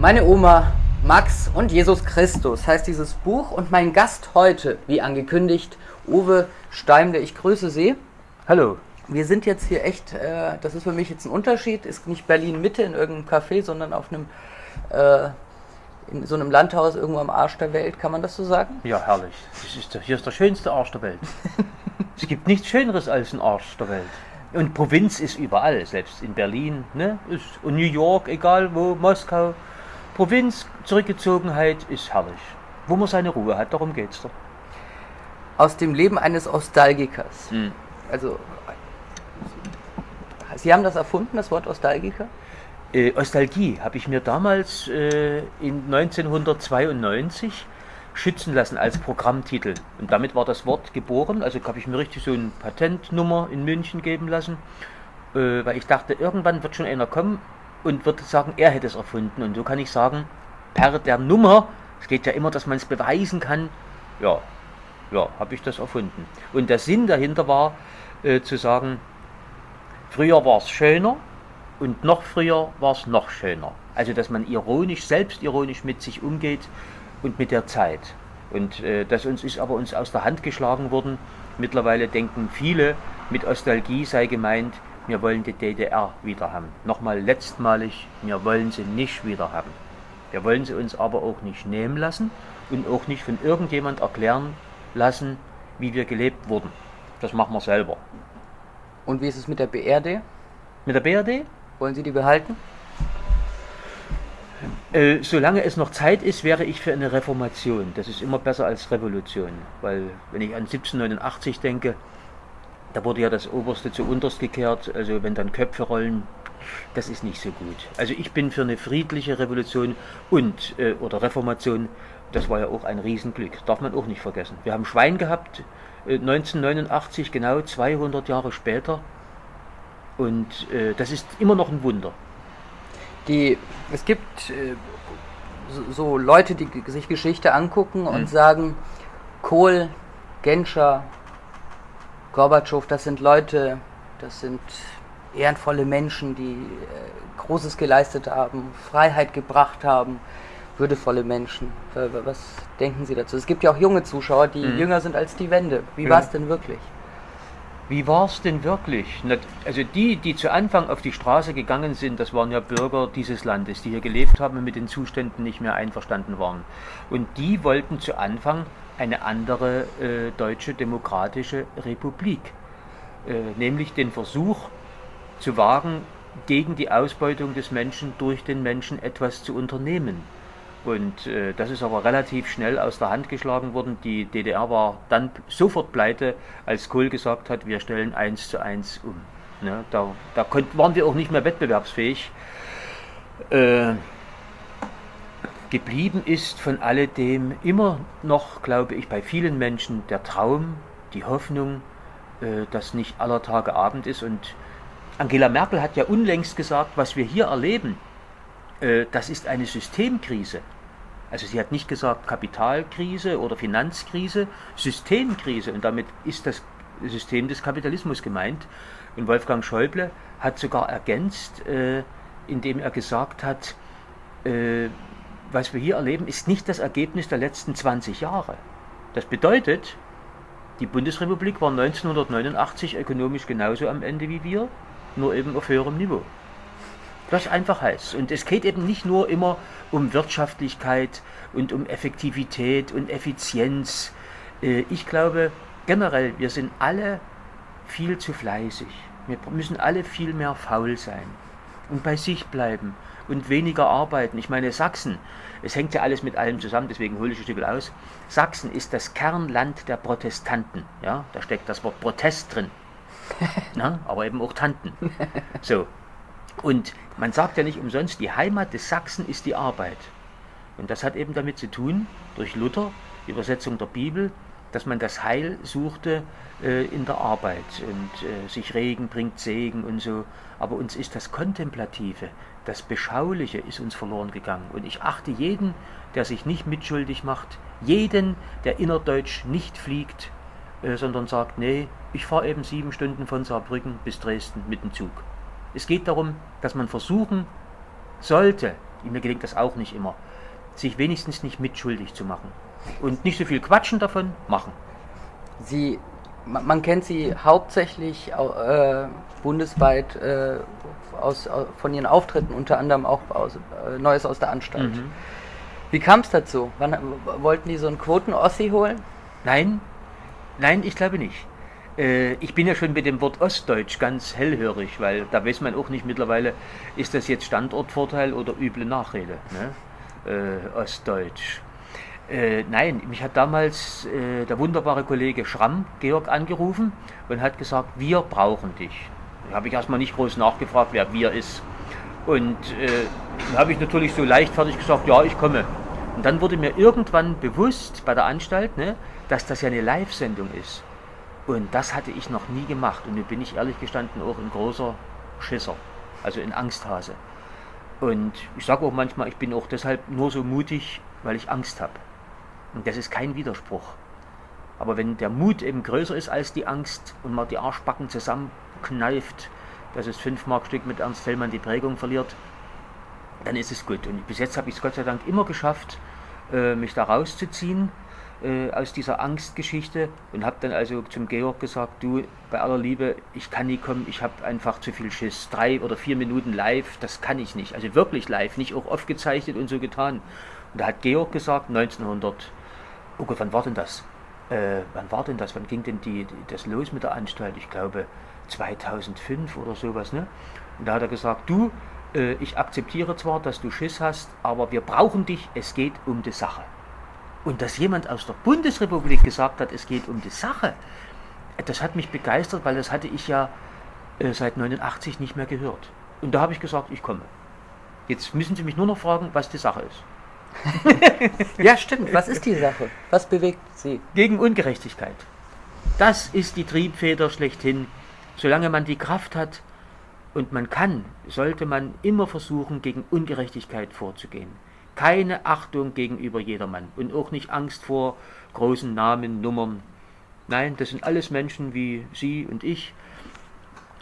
Meine Oma, Max und Jesus Christus heißt dieses Buch und mein Gast heute, wie angekündigt, Uwe Steimle. Ich grüße Sie. Hallo. Wir sind jetzt hier echt, äh, das ist für mich jetzt ein Unterschied, ist nicht Berlin Mitte in irgendeinem Café, sondern auf einem, äh, in so einem Landhaus irgendwo am Arsch der Welt, kann man das so sagen? Ja, herrlich. Ist der, hier ist der schönste Arsch der Welt. es gibt nichts Schöneres als ein Arsch der Welt. Und Provinz ist überall, selbst in Berlin, ne? Ist, und New York, egal wo, Moskau. Provinz, Zurückgezogenheit ist herrlich. Wo man seine Ruhe hat, darum geht's doch. Aus dem Leben eines Ostalgikers. Hm. Also, Sie haben das erfunden, das Wort Ostalgiker? Äh, Ostalgie habe ich mir damals äh, in 1992 schützen lassen als Programmtitel. Und damit war das Wort geboren. Also habe ich mir richtig so eine Patentnummer in München geben lassen, äh, weil ich dachte, irgendwann wird schon einer kommen und wird sagen, er hätte es erfunden. Und so kann ich sagen, per der Nummer, es geht ja immer, dass man es beweisen kann, ja, ja, habe ich das erfunden. Und der Sinn dahinter war, äh, zu sagen, früher war es schöner und noch früher war es noch schöner. Also, dass man ironisch, selbstironisch mit sich umgeht und mit der Zeit. Und äh, das uns ist aber uns aus der Hand geschlagen worden. Mittlerweile denken viele, mit Nostalgie sei gemeint, wir wollen die DDR wieder haben. Nochmal letztmalig, wir wollen sie nicht wieder haben. Wir wollen sie uns aber auch nicht nehmen lassen und auch nicht von irgendjemand erklären lassen, wie wir gelebt wurden. Das machen wir selber. Und wie ist es mit der BRD? Mit der BRD? Wollen Sie die behalten? Äh, solange es noch Zeit ist, wäre ich für eine Reformation. Das ist immer besser als Revolution. Weil, wenn ich an 1789 denke, da wurde ja das Oberste zu Unterst gekehrt. Also, wenn dann Köpfe rollen, das ist nicht so gut. Also, ich bin für eine friedliche Revolution und äh, oder Reformation. Das war ja auch ein Riesenglück. Darf man auch nicht vergessen. Wir haben Schwein gehabt, äh, 1989, genau 200 Jahre später. Und äh, das ist immer noch ein Wunder. Die, es gibt äh, so, so, Leute, die sich Geschichte angucken und mhm. sagen, Kohl, Genscher, Gorbatschow, das sind Leute, das sind ehrenvolle Menschen, die äh, Großes geleistet haben, Freiheit gebracht haben, würdevolle Menschen. Was denken Sie dazu? Es gibt ja auch junge Zuschauer, die mhm. jünger sind als die Wende. Wie ja. war es denn wirklich? Wie war es denn wirklich? Also die, die zu Anfang auf die Straße gegangen sind, das waren ja Bürger dieses Landes, die hier gelebt haben und mit den Zuständen nicht mehr einverstanden waren. Und die wollten zu Anfang eine andere äh, deutsche demokratische Republik, äh, nämlich den Versuch zu wagen, gegen die Ausbeutung des Menschen durch den Menschen etwas zu unternehmen. Und äh, das ist aber relativ schnell aus der Hand geschlagen worden. Die DDR war dann sofort pleite, als Kohl gesagt hat, wir stellen eins zu eins um. Ne, da da konnt, waren wir auch nicht mehr wettbewerbsfähig. Äh, geblieben ist von alledem immer noch, glaube ich, bei vielen Menschen der Traum, die Hoffnung, äh, dass nicht aller Tage Abend ist. Und Angela Merkel hat ja unlängst gesagt, was wir hier erleben, das ist eine Systemkrise. Also sie hat nicht gesagt Kapitalkrise oder Finanzkrise, Systemkrise und damit ist das System des Kapitalismus gemeint. Und Wolfgang Schäuble hat sogar ergänzt, äh, indem er gesagt hat, äh, was wir hier erleben, ist nicht das Ergebnis der letzten 20 Jahre. Das bedeutet, die Bundesrepublik war 1989 ökonomisch genauso am Ende wie wir, nur eben auf höherem Niveau. Das einfach heißt. Und es geht eben nicht nur immer um Wirtschaftlichkeit und um Effektivität und Effizienz. Äh, ich glaube generell, wir sind alle viel zu fleißig. Wir müssen alle viel mehr faul sein und bei sich bleiben und weniger arbeiten. Ich meine, Sachsen, es hängt ja alles mit allem zusammen, deswegen hole ich ein Stück aus. Sachsen ist das Kernland der Protestanten. Ja, da steckt das Wort Protest drin. Na, aber eben auch Tanten. So, und man sagt ja nicht umsonst, die Heimat des Sachsen ist die Arbeit. Und das hat eben damit zu tun, durch Luther, die Übersetzung der Bibel, dass man das Heil suchte äh, in der Arbeit und äh, sich Regen bringt Segen und so. Aber uns ist das Kontemplative, das Beschauliche ist uns verloren gegangen. Und ich achte jeden, der sich nicht mitschuldig macht, jeden, der innerdeutsch nicht fliegt, äh, sondern sagt, nee, ich fahre eben sieben Stunden von Saarbrücken bis Dresden mit dem Zug. Es geht darum, dass man versuchen sollte, mir gelingt das auch nicht immer, sich wenigstens nicht mitschuldig zu machen. Und nicht so viel quatschen davon, machen. Sie, man kennt Sie hauptsächlich äh, bundesweit äh, aus, von Ihren Auftritten, unter anderem auch aus, äh, Neues aus der Anstalt. Mhm. Wie kam es dazu? Wann, wollten die so einen Quoten-Ossi holen? Nein, nein, ich glaube nicht. Äh, ich bin ja schon mit dem Wort Ostdeutsch ganz hellhörig, weil da weiß man auch nicht mittlerweile, ist das jetzt Standortvorteil oder üble Nachrede. Ne? Äh, Ostdeutsch. Äh, nein, mich hat damals äh, der wunderbare Kollege Schramm, Georg, angerufen und hat gesagt, wir brauchen dich. Da habe ich erstmal nicht groß nachgefragt, wer wir ist. Und äh, dann habe ich natürlich so leichtfertig gesagt, ja, ich komme. Und dann wurde mir irgendwann bewusst bei der Anstalt, ne, dass das ja eine Live-Sendung ist. Und das hatte ich noch nie gemacht. Und nun bin ich ehrlich gestanden auch ein großer Schisser, also ein Angsthase. Und ich sage auch manchmal, ich bin auch deshalb nur so mutig, weil ich Angst habe. Und das ist kein Widerspruch. Aber wenn der Mut eben größer ist als die Angst und man die Arschbacken zusammenkneift, dass es 5 Mark Stück mit Ernst Fellmann die Prägung verliert, dann ist es gut. Und bis jetzt habe ich es Gott sei Dank immer geschafft, äh, mich da rauszuziehen äh, aus dieser Angstgeschichte und habe dann also zum Georg gesagt, du, bei aller Liebe, ich kann nie kommen, ich habe einfach zu viel Schiss. Drei oder vier Minuten live, das kann ich nicht. Also wirklich live, nicht auch aufgezeichnet und so getan. Und da hat Georg gesagt, 1900, oh Gott, wann war denn das? Äh, wann war denn das? Wann ging denn die, die, das los mit der Anstalt? Ich glaube 2005 oder sowas. Ne? Und da hat er gesagt, du, äh, ich akzeptiere zwar, dass du Schiss hast, aber wir brauchen dich, es geht um die Sache. Und dass jemand aus der Bundesrepublik gesagt hat, es geht um die Sache, das hat mich begeistert, weil das hatte ich ja äh, seit 89 nicht mehr gehört. Und da habe ich gesagt, ich komme. Jetzt müssen Sie mich nur noch fragen, was die Sache ist. ja, stimmt. Was ist die Sache? Was bewegt Sie? Gegen Ungerechtigkeit. Das ist die Triebfeder schlechthin. Solange man die Kraft hat und man kann, sollte man immer versuchen, gegen Ungerechtigkeit vorzugehen keine Achtung gegenüber jedermann und auch nicht Angst vor großen Namen, Nummern. Nein, das sind alles Menschen wie Sie und ich.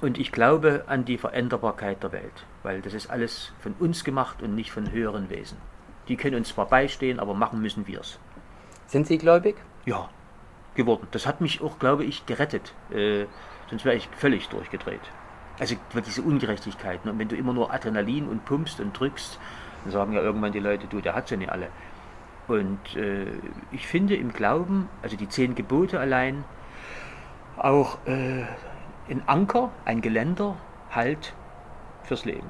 Und ich glaube an die Veränderbarkeit der Welt, weil das ist alles von uns gemacht und nicht von höheren Wesen. Die können uns zwar beistehen, aber machen müssen wir es. Sind Sie gläubig? Ja, geworden. Das hat mich auch, glaube ich, gerettet. Äh, sonst wäre ich völlig durchgedreht. Also diese Ungerechtigkeiten. Und wenn du immer nur Adrenalin und pumpst und drückst, dann sagen ja irgendwann die Leute, du, der hat sie nicht alle. Und äh, ich finde im Glauben, also die zehn Gebote allein, auch äh, ein Anker, ein Geländer, Halt fürs Leben.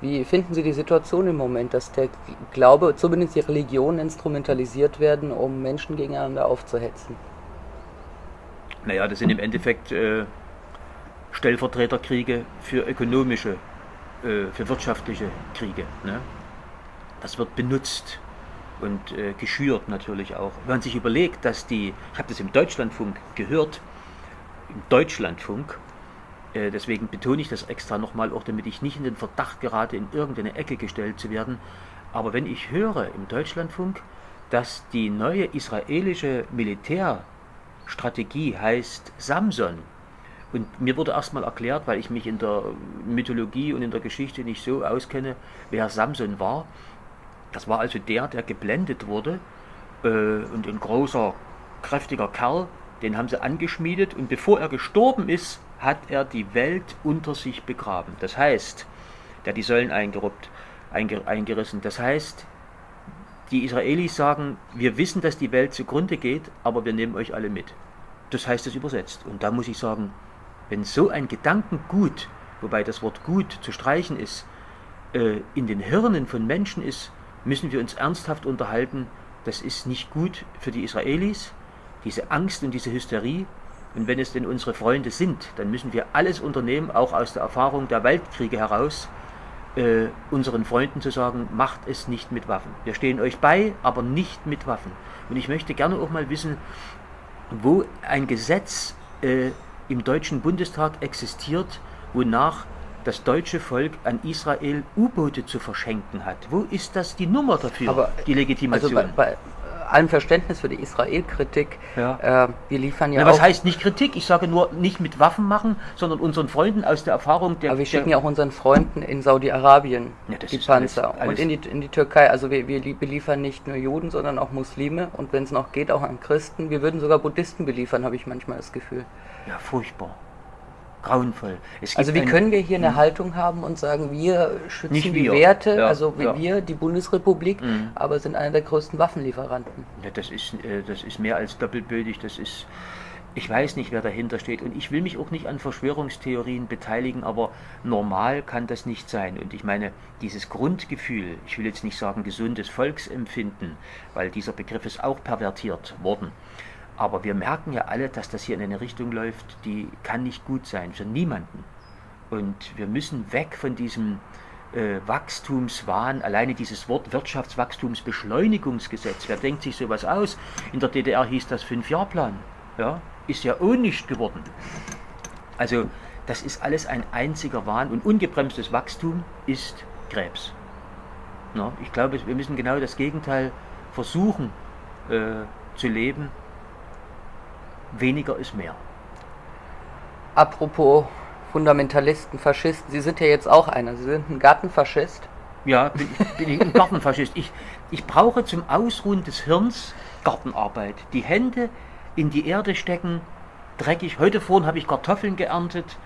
Wie finden Sie die Situation im Moment, dass der Glaube, zumindest die Religion, instrumentalisiert werden, um Menschen gegeneinander aufzuhetzen? Naja, das sind im Endeffekt äh, Stellvertreterkriege für ökonomische äh, für wirtschaftliche Kriege. Ne? Das wird benutzt und äh, geschürt natürlich auch. Wenn man sich überlegt, dass die, ich habe das im Deutschlandfunk gehört, im Deutschlandfunk, äh, deswegen betone ich das extra nochmal, auch damit ich nicht in den Verdacht gerate, in irgendeine Ecke gestellt zu werden, aber wenn ich höre im Deutschlandfunk, dass die neue israelische Militärstrategie heißt Samson, und mir wurde erstmal erklärt, weil ich mich in der Mythologie und in der Geschichte nicht so auskenne, wer Samson war. Das war also der, der geblendet wurde äh, und ein großer, kräftiger Kerl, den haben sie angeschmiedet und bevor er gestorben ist, hat er die Welt unter sich begraben. Das heißt, der hat die Säulen eingeruppt, einge, eingerissen. Das heißt, die Israelis sagen, wir wissen, dass die Welt zugrunde geht, aber wir nehmen euch alle mit. Das heißt es übersetzt. Und da muss ich sagen, wenn so ein Gedankengut, wobei das Wort gut zu streichen ist, äh, in den Hirnen von Menschen ist, müssen wir uns ernsthaft unterhalten, das ist nicht gut für die Israelis, diese Angst und diese Hysterie. Und wenn es denn unsere Freunde sind, dann müssen wir alles unternehmen, auch aus der Erfahrung der Weltkriege heraus, äh, unseren Freunden zu sagen, macht es nicht mit Waffen. Wir stehen euch bei, aber nicht mit Waffen. Und ich möchte gerne auch mal wissen, wo ein Gesetz äh, im Deutschen Bundestag existiert, wonach das deutsche Volk an Israel U-Boote zu verschenken hat. Wo ist das die Nummer dafür, Aber, die Legitimation? Also bei, bei, allem Verständnis für die Israel-Kritik, Ja. äh, wir liefern ja Na, was heißt nicht Kritik? Ich sage nur, nicht mit Waffen machen, sondern unseren Freunden aus der Erfahrung der. aber wir schicken ja auch unseren Freunden in Saudi-Arabien Ja, die ist alles- Panzer alles- und in die, in die Türkei. Also wir, wir lie- beliefern nicht nur Juden, sondern auch Muslime und wenn es noch geht, auch an Christen. Wir würden sogar Buddhisten beliefern, habe ich manchmal das Gefühl. Ja, furchtbar. Grauenvoll. Also wie können wir hier eine Haltung haben und sagen, wir schützen Nicht die wir. Werte, Ja, also ja. wir, die Bundesrepublik, Mhm. aber sind einer der größten Waffenlieferanten. Ja, das ist, äh, das ist mehr als doppelbödig. Das ist, ich weiß nicht, wer dahinter steht. Und ich will mich auch nicht an Verschwörungstheorien beteiligen, aber normal kann das nicht sein. Und ich meine, dieses Grundgefühl, ich will jetzt nicht sagen gesundes Volksempfinden, weil dieser Begriff ist auch pervertiert worden. Aber wir merken ja alle, dass das hier in eine Richtung läuft, die kann nicht gut sein für niemanden. Und wir müssen weg von diesem äh, Wachstumswahn, alleine dieses Wort Wirtschaftswachstumsbeschleunigungsgesetz. Wer denkt sich sowas aus? In der DDR hieß das Fünfjahrplan. Ja, ist ja auch nicht geworden. Also, das ist alles ein einziger Wahn und ungebremstes Wachstum ist Krebs. Na, ich glaube, wir müssen genau das Gegenteil versuchen äh, zu leben. Weniger ist mehr. Apropos Fundamentalisten, Faschisten, Sie sind ja jetzt auch einer, Sie sind ein Gartenfaschist. Ja, bin, bin ich ein Gartenfaschist. Ich, ich brauche zum Ausruhen des Hirns Gartenarbeit. Die Hände in die Erde stecken, dreckig. Heute vorhin habe ich Kartoffeln geerntet.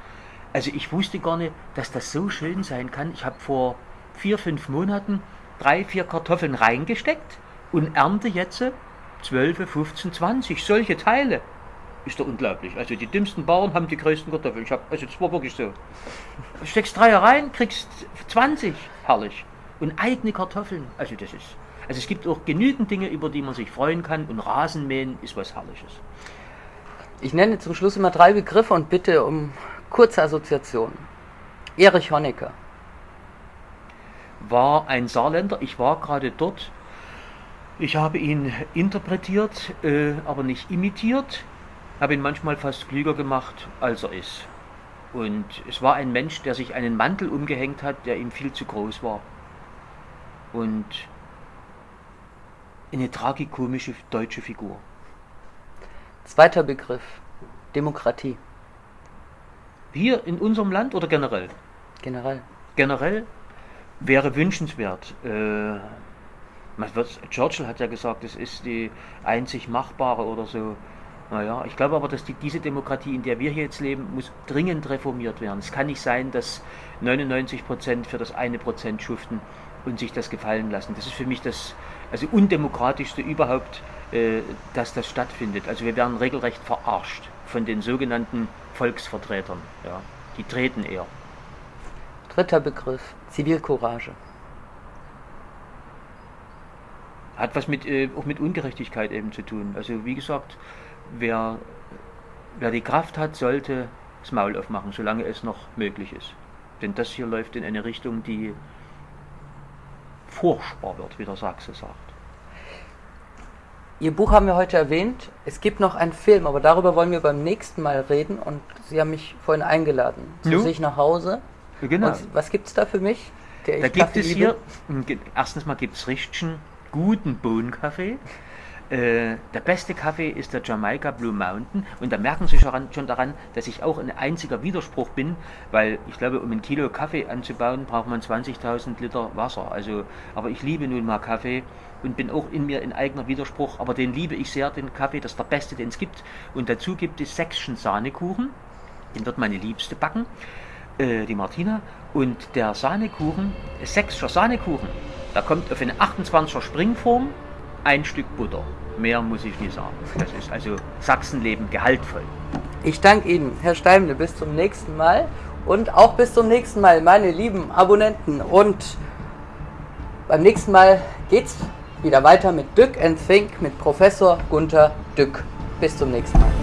Also ich wusste gar nicht, dass das so schön sein kann. Ich habe vor vier, fünf Monaten drei, vier Kartoffeln reingesteckt und ernte jetzt 12, 15, 20 solche Teile. Ist doch unglaublich. Also die dümmsten Bauern haben die größten Kartoffeln. Ich hab, also das war wirklich so. Du steckst drei rein, kriegst 20. Herrlich. Und eigene Kartoffeln. Also das ist. Also es gibt auch genügend Dinge, über die man sich freuen kann. Und Rasenmähen ist was Herrliches. Ich nenne zum Schluss immer drei Begriffe und bitte um kurze Assoziationen. Erich Honecker, War ein Saarländer. Ich war gerade dort. Ich habe ihn interpretiert, äh, aber nicht imitiert. Habe ihn manchmal fast klüger gemacht, als er ist. Und es war ein Mensch, der sich einen Mantel umgehängt hat, der ihm viel zu groß war. Und eine tragikomische deutsche Figur. zweiter Begriff, Demokratie, Hier in unserem Land oder generell? generell. Generell wäre wünschenswert. Äh, Churchill hat ja gesagt, es ist die einzig machbare oder so. Naja, ich glaube aber, dass die, diese Demokratie, in der wir hier jetzt leben, muss dringend reformiert werden. Es kann nicht sein, dass 99 Prozent für das eine Prozent schuften und sich das gefallen lassen. Das ist für mich das also undemokratischste überhaupt, äh, dass das stattfindet. Also wir werden regelrecht verarscht von den sogenannten Volksvertretern. Ja. Die treten eher. Dritter Begriff, Zivilcourage. Hat was mit, äh, auch mit Ungerechtigkeit eben zu tun. Also wie gesagt, wer, wer die Kraft hat, sollte das Maul aufmachen, solange es noch möglich ist. Denn das hier läuft in eine Richtung, die furchtbar wird, wie der Sachse sagt. Ihr Buch haben wir heute erwähnt. Es gibt noch einen Film, aber darüber wollen wir beim nächsten Mal reden. Und Sie haben mich vorhin eingeladen zu Nu? sich nach Hause. Genau. Und was gibt es da für mich? Der Da gibt Kaffee es hier, erstens mal gibt es richtigen, guten Bohnenkaffee. Äh, der beste Kaffee ist der Jamaica Blue Mountain und da merken Sie schon, daran, dass ich auch ein einziger Widerspruch bin, weil ich glaube, um ein Kilo Kaffee anzubauen, braucht man 20.000 Liter Wasser. Also, aber ich liebe nun mal Kaffee und bin auch in mir ein eigener Widerspruch, aber den liebe ich sehr, den Kaffee, das ist der beste, den es gibt. Und dazu gibt es Säckchen Sahnekuchen, den wird meine Liebste backen äh, die Martina. Und der Sahnekuchen, sächsischer Sahnekuchen, da kommt auf eine 28er Springform ein Stück Butter. Mehr muss ich nicht sagen. Das ist also Sachsenleben gehaltvoll. Ich danke Ihnen, Herr Steimle. Bis zum nächsten Mal. Und auch bis zum nächsten Mal, meine lieben Abonnenten. Und beim nächsten Mal geht's wieder weiter mit Dück and Think mit Professor Gunther Dück. Bis zum nächsten Mal.